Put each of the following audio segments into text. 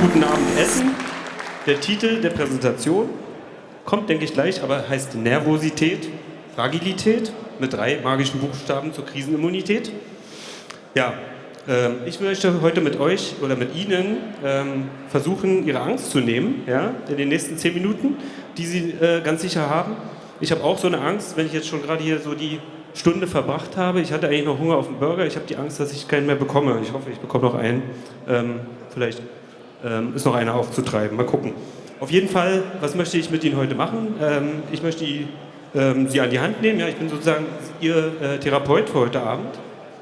guten Abend essen. Der Titel der Präsentation kommt, denke ich, gleich, aber heißt Nervosität, Fragilität mit drei magischen Buchstaben zur Krisenimmunität. Ja, ähm, ich möchte heute mit euch oder mit Ihnen ähm, versuchen, Ihre Angst zu nehmen, ja, in den nächsten zehn Minuten, die Sie äh, ganz sicher haben. Ich habe auch so eine Angst, wenn ich jetzt schon gerade hier so die Stunde verbracht habe. Ich hatte eigentlich noch Hunger auf einen Burger. Ich habe die Angst, dass ich keinen mehr bekomme. Ich hoffe, ich bekomme noch einen. Ähm, vielleicht ähm, ist noch einer aufzutreiben. Mal gucken. Auf jeden Fall, was möchte ich mit Ihnen heute machen? Ähm, ich möchte ähm, Sie an die Hand nehmen. Ja, ich bin sozusagen Ihr äh, Therapeut für heute Abend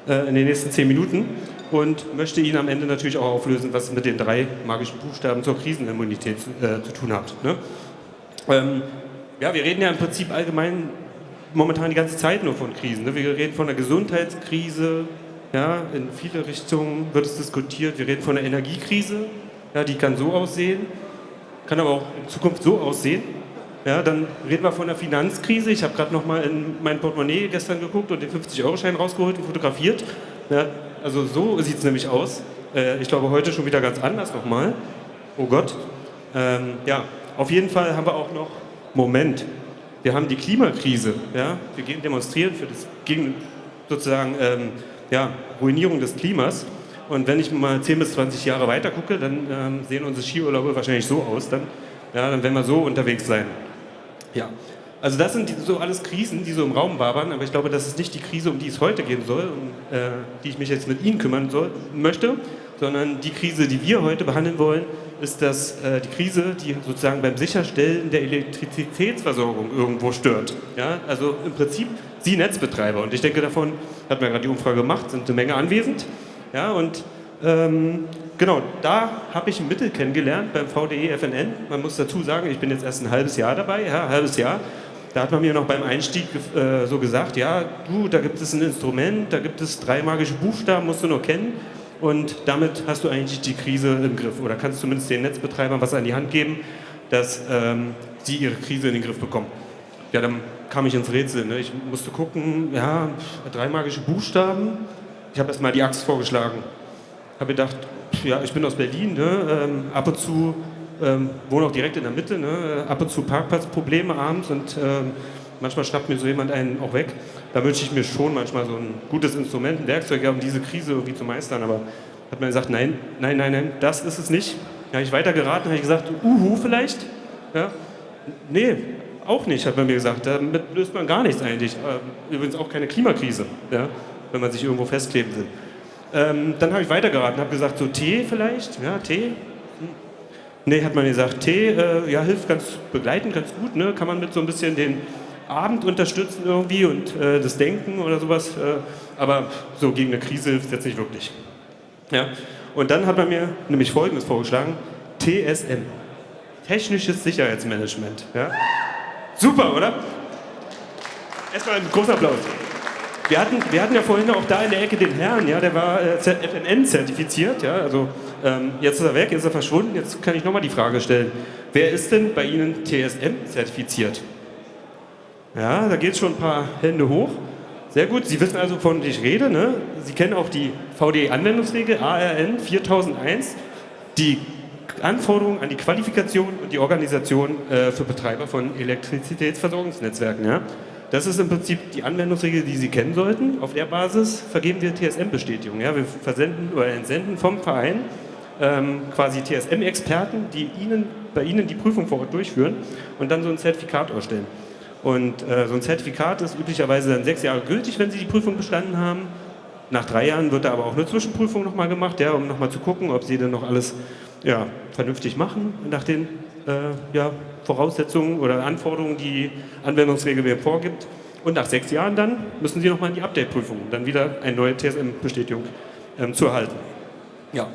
äh, in den nächsten zehn Minuten und möchte Ihnen am Ende natürlich auch auflösen, was mit den drei magischen Buchstaben zur Krisenimmunität äh, zu tun hat. Ne? Ähm, ja, wir reden ja im Prinzip allgemein momentan die ganze Zeit nur von Krisen. Ne? Wir reden von der Gesundheitskrise, ja, in viele Richtungen wird es diskutiert. Wir reden von der Energiekrise, ja, die kann so aussehen, kann aber auch in Zukunft so aussehen. Ja, dann reden wir von der Finanzkrise. Ich habe gerade noch mal in mein Portemonnaie gestern geguckt und den 50-Euro-Schein rausgeholt und fotografiert. Ja, also so sieht es nämlich aus. Äh, ich glaube, heute schon wieder ganz anders nochmal. Oh Gott. Ähm, ja, auf jeden Fall haben wir auch noch, Moment, wir haben die Klimakrise. Ja? Wir gehen demonstrieren für das, gegen sozusagen ähm, ja, Ruinierung des Klimas. Und wenn ich mal 10 bis 20 Jahre weiter gucke, dann ähm, sehen unsere Skiurlaube wahrscheinlich so aus. Dann, ja, dann werden wir so unterwegs sein. Ja. Also das sind so alles Krisen, die so im Raum wabern, aber ich glaube, das ist nicht die Krise, um die es heute gehen soll, um äh, die ich mich jetzt mit Ihnen kümmern soll, möchte, sondern die Krise, die wir heute behandeln wollen, ist das äh, die Krise, die sozusagen beim Sicherstellen der Elektrizitätsversorgung irgendwo stört. Ja? Also im Prinzip Sie Netzbetreiber und ich denke davon, hat man gerade die Umfrage gemacht, sind eine Menge anwesend. Ja? Und ähm, genau, da habe ich ein Mittel kennengelernt beim VDE FNN. Man muss dazu sagen, ich bin jetzt erst ein halbes Jahr dabei, ja, ein halbes Jahr. Da hat man mir noch beim Einstieg äh, so gesagt, ja, du, da gibt es ein Instrument, da gibt es drei magische Buchstaben, musst du nur kennen und damit hast du eigentlich die Krise im Griff oder kannst zumindest den Netzbetreibern was an die Hand geben, dass ähm, sie ihre Krise in den Griff bekommen. Ja, dann kam ich ins Rätsel. Ne? Ich musste gucken, ja, drei magische Buchstaben. Ich habe erst mal die Axt vorgeschlagen. Habe gedacht, ja, ich bin aus Berlin, ne? ähm, ab und zu ähm, wohne auch direkt in der Mitte, ne? ab und zu Parkplatzprobleme abends und ähm, manchmal schnappt mir so jemand einen auch weg. Da wünsche ich mir schon manchmal so ein gutes Instrument, ein Werkzeug, um diese Krise irgendwie zu meistern, aber hat man gesagt, nein, nein, nein, nein, das ist es nicht. Da habe ich weiter geraten, habe ich gesagt, uhu vielleicht? Ja? Nee, auch nicht, hat man mir gesagt. Damit löst man gar nichts eigentlich. Ähm, übrigens auch keine Klimakrise, ja? Wenn man sich irgendwo festkleben will. Ähm, dann habe ich weiter geraten, habe gesagt, so Tee vielleicht, ja, Tee, Nee, hat man gesagt, Tee äh, ja, hilft ganz begleitend, ganz gut. Ne? Kann man mit so ein bisschen den Abend unterstützen irgendwie und äh, das Denken oder sowas. Äh, aber so gegen eine Krise hilft es jetzt nicht wirklich. Ja? Und dann hat man mir nämlich Folgendes vorgeschlagen. TSM. Technisches Sicherheitsmanagement. Ja? Super, oder? Erstmal einen großen Applaus. Wir hatten, wir hatten ja vorhin auch da in der Ecke den Herrn, ja, der war äh, FNN zertifiziert, ja, also ähm, jetzt ist er weg, jetzt ist er verschwunden, jetzt kann ich nochmal die Frage stellen, wer ist denn bei Ihnen TSM zertifiziert? Ja, da geht schon ein paar Hände hoch. Sehr gut, Sie wissen also, von ich rede, ne? Sie kennen auch die VDE-Anwendungsregel ARN 4001, die Anforderungen an die Qualifikation und die Organisation äh, für Betreiber von Elektrizitätsversorgungsnetzwerken. Ja? Das ist im Prinzip die Anwendungsregel, die Sie kennen sollten. Auf der Basis vergeben wir TSM-Bestätigung. Ja? Wir versenden oder entsenden vom Verein ähm, quasi TSM-Experten, die Ihnen, bei Ihnen die Prüfung vor Ort durchführen und dann so ein Zertifikat ausstellen. Und äh, so ein Zertifikat ist üblicherweise dann sechs Jahre gültig, wenn Sie die Prüfung bestanden haben. Nach drei Jahren wird da aber auch eine Zwischenprüfung nochmal gemacht, ja, um nochmal zu gucken, ob Sie dann noch alles ja, vernünftig machen nach den äh, ja, Voraussetzungen oder Anforderungen, die die Anwendungsregel mir vorgibt. Und nach sechs Jahren dann müssen Sie nochmal in die Update-Prüfung, dann wieder eine neue TSM-Bestätigung ähm, zu erhalten. Ja,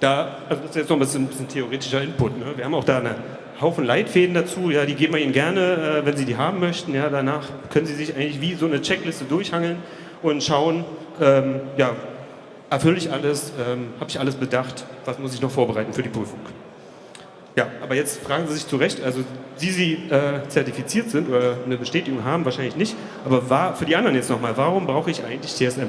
da, also das ist jetzt noch ein bisschen, bisschen theoretischer Input. Ne? Wir haben auch da eine Haufen Leitfäden dazu, ja, die geben wir Ihnen gerne, äh, wenn Sie die haben möchten. Ja, danach können Sie sich eigentlich wie so eine Checkliste durchhangeln und schauen, ähm, ja, erfülle ich alles, ähm, habe ich alles bedacht, was muss ich noch vorbereiten für die Prüfung. Ja, aber jetzt fragen Sie sich zu Recht, also Sie, Sie äh, zertifiziert sind oder eine Bestätigung haben, wahrscheinlich nicht, aber war, für die anderen jetzt nochmal, warum brauche ich eigentlich TSM?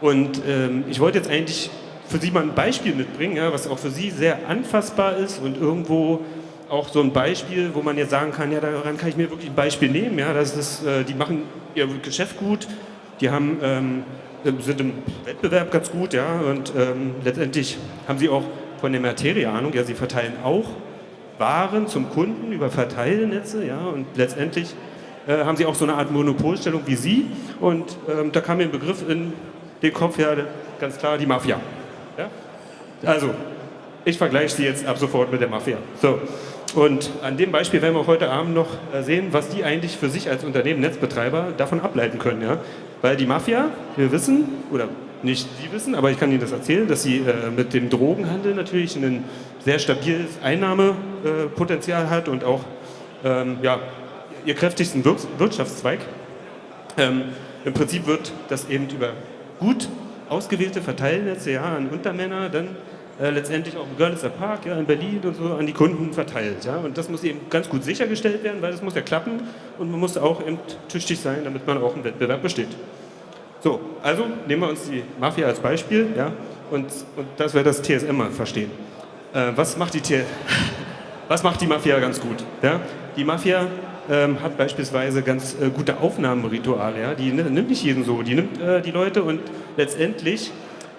Und ähm, ich wollte jetzt eigentlich für Sie mal ein Beispiel mitbringen, ja, was auch für Sie sehr anfassbar ist und irgendwo auch so ein Beispiel, wo man jetzt sagen kann, ja, daran kann ich mir wirklich ein Beispiel nehmen. Ja, das ist, äh, die machen ihr Geschäft gut, die haben, ähm, sind im Wettbewerb ganz gut, ja, und ähm, letztendlich haben sie auch von der Materie Ahnung, ja, sie verteilen auch Waren zum Kunden über Verteilnetze, ja, und letztendlich äh, haben sie auch so eine Art Monopolstellung wie Sie. Und ähm, da kam mir ein Begriff in den Kopf, ja, ganz klar, die Mafia. Ja? Also, ich vergleiche sie jetzt ab sofort mit der Mafia. So. Und an dem Beispiel werden wir heute Abend noch äh, sehen, was die eigentlich für sich als Unternehmen, Netzbetreiber davon ableiten können. Ja? Weil die Mafia, wir wissen, oder nicht Sie wissen, aber ich kann Ihnen das erzählen, dass sie äh, mit dem Drogenhandel natürlich ein sehr stabiles Einnahmepotenzial hat und auch ähm, ja, ihr kräftigsten Wir Wirtschaftszweig. Ähm, Im Prinzip wird das eben über gut ausgewählte Verteilnetze ja, an Untermänner dann äh, letztendlich auch im Görlitzer Park ja, in Berlin und so an die Kunden verteilt. Ja? Und das muss eben ganz gut sichergestellt werden, weil das muss ja klappen und man muss auch eben tüchtig sein, damit man auch im Wettbewerb besteht. So, also nehmen wir uns die Mafia als Beispiel ja, und, und dass wir das TSM mal verstehen. Äh, was, macht die was macht die Mafia ganz gut? Ja? Die Mafia ähm, hat beispielsweise ganz äh, gute Aufnahmerituale. Ja? Die nimmt nicht jeden so, die nimmt äh, die Leute und letztendlich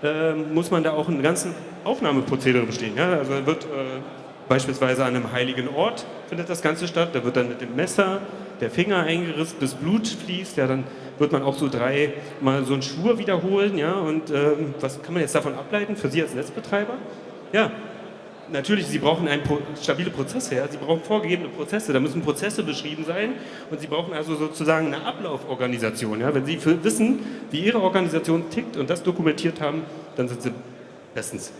äh, muss man da auch einen ganzen Aufnahmeprozedere bestehen. Ja? Also wird äh, beispielsweise an einem heiligen Ort findet das Ganze statt, da wird dann mit dem Messer der Finger eingerissen, bis Blut fließt, ja, dann wird man auch so drei mal so einen Schwur wiederholen, ja, und ähm, was kann man jetzt davon ableiten für Sie als Netzbetreiber? Ja, natürlich, Sie brauchen ein, stabile Prozesse, ja? Sie brauchen vorgegebene Prozesse, da müssen Prozesse beschrieben sein und Sie brauchen also sozusagen eine Ablauforganisation. Ja? Wenn Sie wissen, wie Ihre Organisation tickt und das dokumentiert haben, dann sind Sie bestens.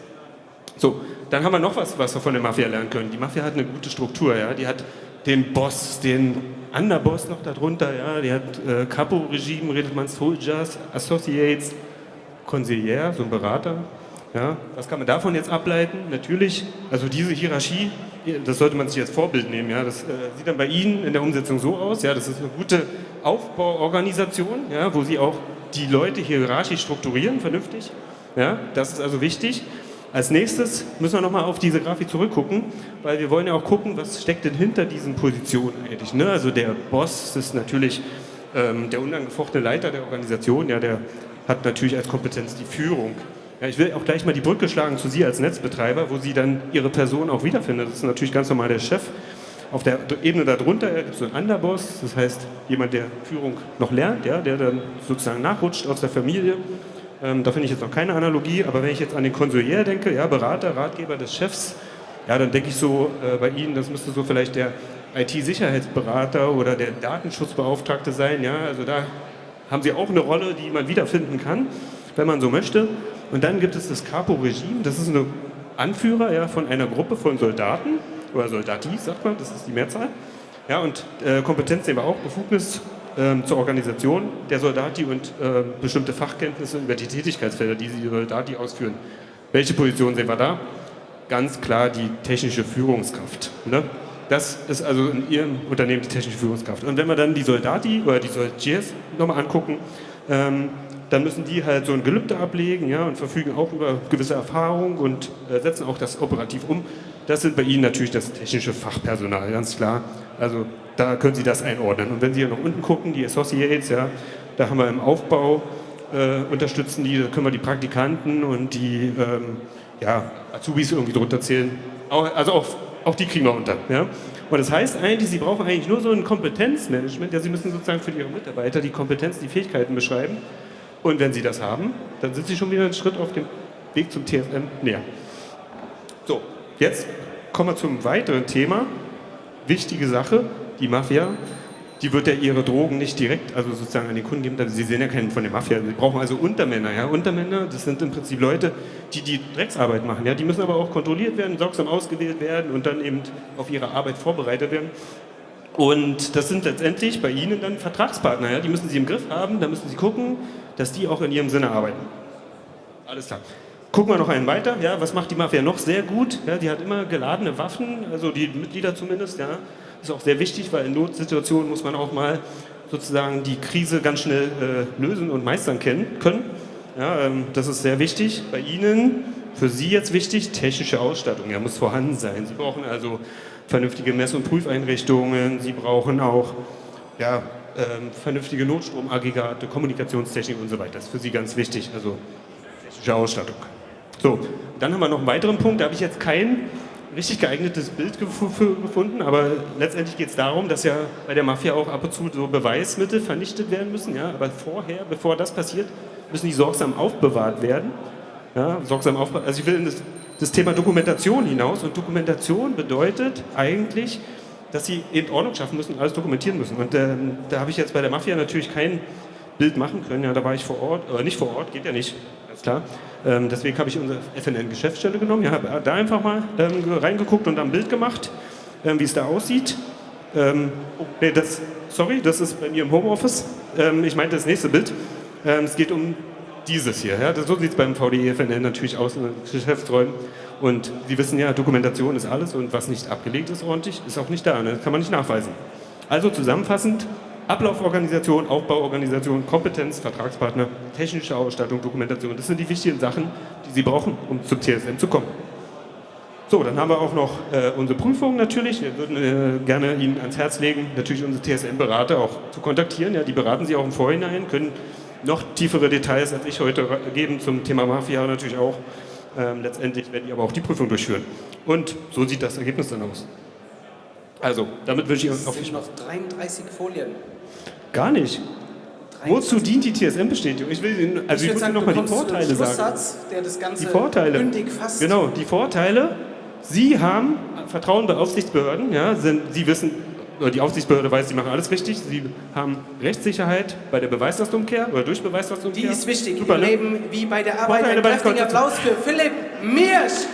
So, dann haben wir noch was, was wir von der Mafia lernen können. Die Mafia hat eine gute Struktur, ja? die hat den Boss, den Underboss noch darunter, ja? die hat äh, Capo-Regime, redet man Soldiers, Associates, Consigliere, so ein Berater, ja, was kann man davon jetzt ableiten? Natürlich, also diese Hierarchie, das sollte man sich als Vorbild nehmen. Ja, das äh, sieht dann bei Ihnen in der Umsetzung so aus. Ja, das ist eine gute Aufbauorganisation, ja, wo Sie auch die Leute hierarchisch strukturieren, vernünftig. Ja, das ist also wichtig. Als nächstes müssen wir nochmal auf diese Grafik zurückgucken, weil wir wollen ja auch gucken, was steckt denn hinter diesen Positionen eigentlich. Ne? Also der Boss ist natürlich ähm, der unangefochtene Leiter der Organisation, ja, der hat natürlich als Kompetenz die Führung. Ja, ich will auch gleich mal die Brücke schlagen zu Sie als Netzbetreiber, wo Sie dann Ihre Person auch wiederfinden. Das ist natürlich ganz normal der Chef. Auf der Ebene darunter gibt es so einen Underboss, das heißt jemand, der Führung noch lernt, ja, der dann sozusagen nachrutscht aus der Familie. Ähm, da finde ich jetzt noch keine Analogie, aber wenn ich jetzt an den Konsolier denke, ja, Berater, Ratgeber des Chefs, ja, dann denke ich so äh, bei Ihnen, das müsste so vielleicht der IT-Sicherheitsberater oder der Datenschutzbeauftragte sein. Ja, also da haben Sie auch eine Rolle, die man wiederfinden kann, wenn man so möchte. Und dann gibt es das Capo-Regime, das ist ein Anführer ja, von einer Gruppe von Soldaten, oder Soldatis sagt man, das ist die Mehrzahl. Ja, und äh, Kompetenz sehen wir auch, Befugnis äh, zur Organisation der Soldati und äh, bestimmte Fachkenntnisse über die Tätigkeitsfelder, die die Soldati ausführen. Welche Position sehen wir da? Ganz klar die technische Führungskraft. Ne? Das ist also in Ihrem Unternehmen die technische Führungskraft. Und wenn wir dann die Soldati oder die Soldiers nochmal angucken, ähm, dann müssen die halt so ein Gelübde ablegen ja, und verfügen auch über gewisse Erfahrung und äh, setzen auch das operativ um. Das sind bei Ihnen natürlich das technische Fachpersonal, ganz klar. Also da können Sie das einordnen. Und wenn Sie hier nach unten gucken, die Associates, ja, da haben wir im Aufbau, äh, unterstützen die, da können wir die Praktikanten und die ähm, ja, Azubis irgendwie drunter zählen. Also auch, auch die kriegen wir unter. Ja. Und das heißt eigentlich, Sie brauchen eigentlich nur so ein Kompetenzmanagement, ja, Sie müssen sozusagen für Ihre Mitarbeiter die Kompetenz, die Fähigkeiten beschreiben und wenn Sie das haben, dann sind Sie schon wieder einen Schritt auf dem Weg zum TFM näher. So, jetzt kommen wir zum weiteren Thema. Wichtige Sache, die Mafia, die wird ja ihre Drogen nicht direkt, also sozusagen an den Kunden geben. Sie sehen ja keinen von der Mafia. Sie brauchen also Untermänner. Ja? Untermänner, das sind im Prinzip Leute, die die Drecksarbeit machen. Ja? Die müssen aber auch kontrolliert werden, sorgsam ausgewählt werden und dann eben auf ihre Arbeit vorbereitet werden. Und das sind letztendlich bei Ihnen dann Vertragspartner. Ja? Die müssen Sie im Griff haben, da müssen Sie gucken, dass die auch in ihrem Sinne arbeiten. Alles klar. Gucken wir noch einen weiter. Ja, was macht die Mafia noch sehr gut? Ja, die hat immer geladene Waffen, also die Mitglieder zumindest. Ja, ist auch sehr wichtig, weil in Notsituationen muss man auch mal sozusagen die Krise ganz schnell äh, lösen und meistern können. Ja, ähm, das ist sehr wichtig. Bei Ihnen Für Sie jetzt wichtig, technische Ausstattung, ja, muss vorhanden sein. Sie brauchen also vernünftige Mess- und Prüfeinrichtungen, Sie brauchen auch ja, ähm, vernünftige Notstromaggregate, Kommunikationstechnik und so weiter. Das ist für Sie ganz wichtig, also technische Ausstattung. So, dann haben wir noch einen weiteren Punkt, da habe ich jetzt kein richtig geeignetes Bild gefunden, aber letztendlich geht es darum, dass ja bei der Mafia auch ab und zu so Beweismittel vernichtet werden müssen, ja, aber vorher, bevor das passiert, müssen die sorgsam aufbewahrt werden. Ja, sorgsam aufbewahrt. Also ich will in das, das Thema Dokumentation hinaus und Dokumentation bedeutet eigentlich, dass sie eben Ordnung schaffen müssen, alles dokumentieren müssen. Und ähm, da habe ich jetzt bei der Mafia natürlich kein Bild machen können. Ja, da war ich vor Ort, äh, nicht vor Ort, geht ja nicht, ganz klar. Ähm, deswegen habe ich unsere FNN-Geschäftsstelle genommen, ja, habe da einfach mal ähm, reingeguckt und ein Bild gemacht, ähm, wie es da aussieht. Oh, nee, das, sorry, das ist bei mir im Homeoffice. Ähm, ich meinte das nächste Bild. Ähm, es geht um dieses hier. Ja, so sieht es beim VDE FNN natürlich aus in den Geschäftsräumen. Und Sie wissen ja, Dokumentation ist alles und was nicht abgelegt ist ordentlich, ist auch nicht da. Ne? Das kann man nicht nachweisen. Also zusammenfassend, Ablauforganisation, Aufbauorganisation, Kompetenz, Vertragspartner, technische Ausstattung, Dokumentation. Das sind die wichtigen Sachen, die Sie brauchen, um zum TSM zu kommen. So, dann haben wir auch noch äh, unsere Prüfung natürlich. Wir würden äh, gerne Ihnen ans Herz legen, natürlich unsere TSM-Berater auch zu kontaktieren. Ja, die beraten Sie auch im Vorhinein, können noch tiefere Details als ich heute geben zum Thema Mafia natürlich auch. Ähm, letztendlich werden die aber auch die Prüfung durchführen. Und so sieht das Ergebnis dann aus. Also, damit wünsche ich Ihnen auf sind noch 33 Folien. Gar nicht. 33. Wozu dient die TSM-Bestätigung? Ich will Ihnen, also ich, ich muss Ihnen nochmal die Vorteile sagen. Der das Ganze die Vorteile. fasst. Genau, die Vorteile. Sie haben Vertrauen bei Aufsichtsbehörden. Ja, sind, Sie wissen, die Aufsichtsbehörde weiß, sie machen alles richtig. Sie haben Rechtssicherheit bei der Beweislastumkehr oder durch Beweislastumkehr. Die ist wichtig. Super, ne? Leben wie bei der Arbeit. Ein kräftiger Applaus für Philipp Miersch.